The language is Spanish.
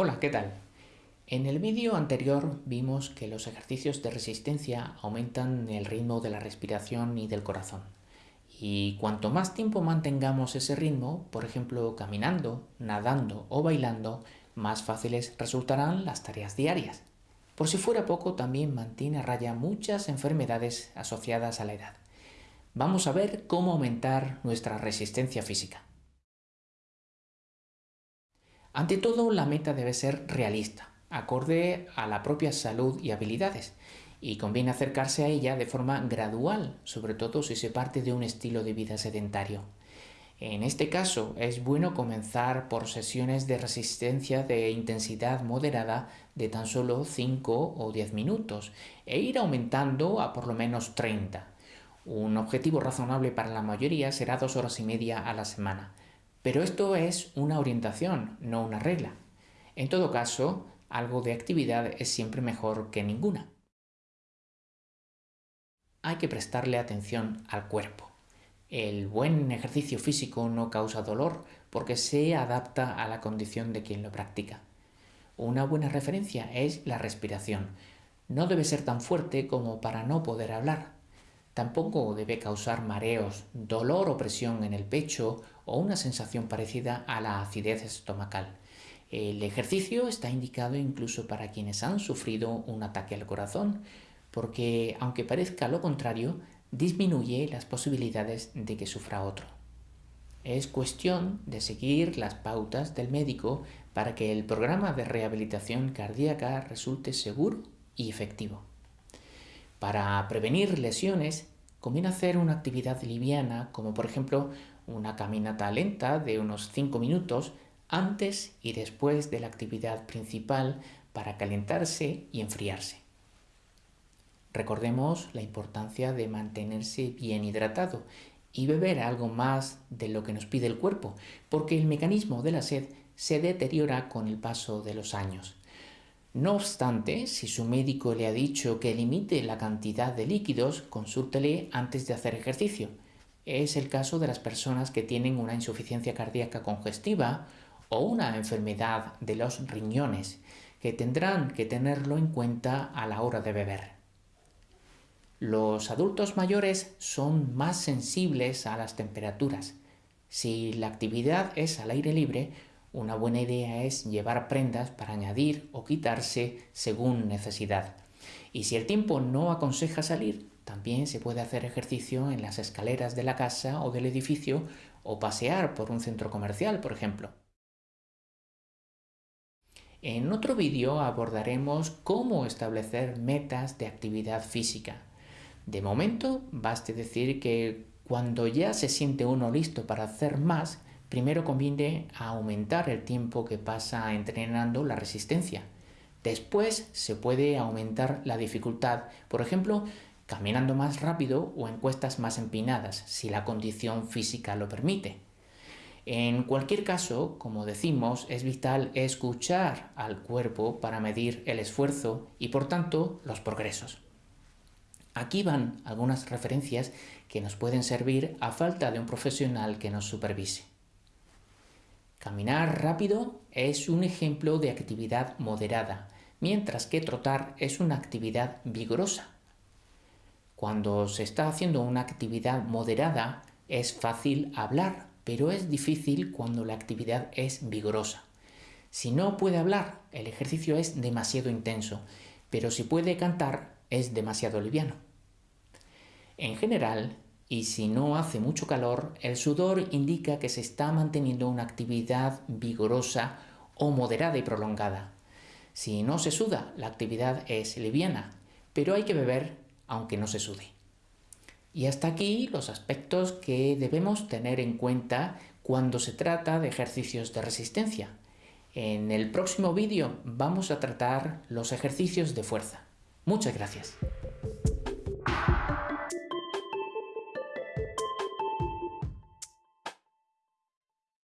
Hola, ¿qué tal? En el vídeo anterior vimos que los ejercicios de resistencia aumentan el ritmo de la respiración y del corazón. Y cuanto más tiempo mantengamos ese ritmo, por ejemplo caminando, nadando o bailando, más fáciles resultarán las tareas diarias. Por si fuera poco, también mantiene a raya muchas enfermedades asociadas a la edad. Vamos a ver cómo aumentar nuestra resistencia física. Ante todo, la meta debe ser realista, acorde a la propia salud y habilidades, y conviene acercarse a ella de forma gradual, sobre todo si se parte de un estilo de vida sedentario. En este caso, es bueno comenzar por sesiones de resistencia de intensidad moderada de tan solo 5 o 10 minutos e ir aumentando a por lo menos 30. Un objetivo razonable para la mayoría será dos horas y media a la semana, pero esto es una orientación, no una regla. En todo caso, algo de actividad es siempre mejor que ninguna. Hay que prestarle atención al cuerpo. El buen ejercicio físico no causa dolor porque se adapta a la condición de quien lo practica. Una buena referencia es la respiración. No debe ser tan fuerte como para no poder hablar. Tampoco debe causar mareos, dolor o presión en el pecho o una sensación parecida a la acidez estomacal. El ejercicio está indicado incluso para quienes han sufrido un ataque al corazón, porque aunque parezca lo contrario, disminuye las posibilidades de que sufra otro. Es cuestión de seguir las pautas del médico para que el programa de rehabilitación cardíaca resulte seguro y efectivo. Para prevenir lesiones, conviene hacer una actividad liviana, como por ejemplo una caminata lenta de unos 5 minutos antes y después de la actividad principal para calentarse y enfriarse. Recordemos la importancia de mantenerse bien hidratado y beber algo más de lo que nos pide el cuerpo, porque el mecanismo de la sed se deteriora con el paso de los años. No obstante, si su médico le ha dicho que limite la cantidad de líquidos, consúltele antes de hacer ejercicio. Es el caso de las personas que tienen una insuficiencia cardíaca congestiva o una enfermedad de los riñones, que tendrán que tenerlo en cuenta a la hora de beber. Los adultos mayores son más sensibles a las temperaturas. Si la actividad es al aire libre, una buena idea es llevar prendas para añadir o quitarse según necesidad. Y si el tiempo no aconseja salir, también se puede hacer ejercicio en las escaleras de la casa o del edificio o pasear por un centro comercial, por ejemplo. En otro vídeo abordaremos cómo establecer metas de actividad física. De momento, baste decir que cuando ya se siente uno listo para hacer más, Primero conviene aumentar el tiempo que pasa entrenando la resistencia. Después se puede aumentar la dificultad, por ejemplo, caminando más rápido o en cuestas más empinadas, si la condición física lo permite. En cualquier caso, como decimos, es vital escuchar al cuerpo para medir el esfuerzo y por tanto los progresos. Aquí van algunas referencias que nos pueden servir a falta de un profesional que nos supervise. Caminar rápido es un ejemplo de actividad moderada, mientras que trotar es una actividad vigorosa. Cuando se está haciendo una actividad moderada es fácil hablar, pero es difícil cuando la actividad es vigorosa. Si no puede hablar, el ejercicio es demasiado intenso, pero si puede cantar, es demasiado liviano. En general, y si no hace mucho calor, el sudor indica que se está manteniendo una actividad vigorosa o moderada y prolongada. Si no se suda, la actividad es liviana, pero hay que beber aunque no se sude. Y hasta aquí los aspectos que debemos tener en cuenta cuando se trata de ejercicios de resistencia. En el próximo vídeo vamos a tratar los ejercicios de fuerza. Muchas gracias.